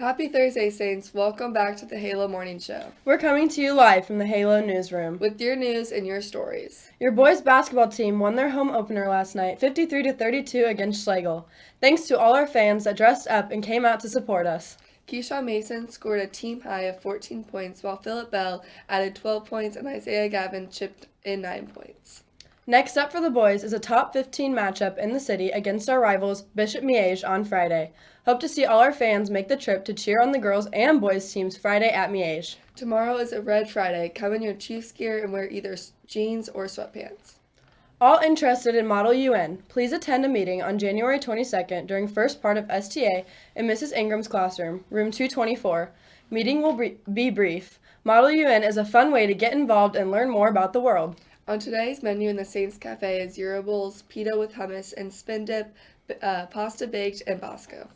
Happy Thursday, Saints. Welcome back to the Halo Morning Show We're coming to you live from the Halo newsroom. with your news and your stories. Your boys basketball team won their home opener last night, 53 to 32 against Schlagle. Thanks to all our fans that dressed up and came out to support us. Keyshawn Mason scored a team high of 14 points, while Philip Bell added 12 points and Isaiah Gavin chipped in 9 points. Next up for the boys is a top 15 matchup in the city against our rivals Bishop Miege on Friday. Hope to see all our fans make the trip to cheer on the girls and boys teams Friday at Miege. Tomorrow is a Red Friday. Come in your Chiefs gear and wear either jeans or sweatpants. All interested in Model UN, please attend a meeting on January 22nd during first part of STA in Mrs. Ingram's classroom, room 224. Meeting will be brief. Model UN is a fun way to get involved and learn more about the world. On today's menu in the Saints Cafe is Euro Bowls, pita with hummus, and spin dip, uh, pasta baked, and Bosco.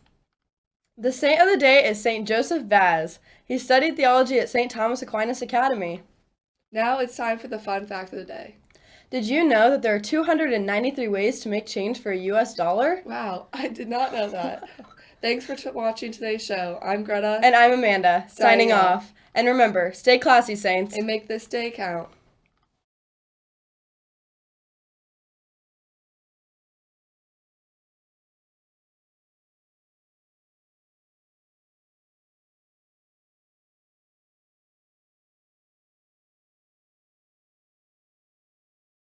The saint of the day is Saint Joseph Vaz. He studied theology at St. Thomas Aquinas Academy. Now it's time for the fun fact of the day. Did you know that there are 293 ways to make change for a US dollar? Wow, I did not know that. Thanks for t- watching today's show. I'm Greta, And I'm Amanda, Signing signing off. off. And remember, stay classy, Saints. and make this day count.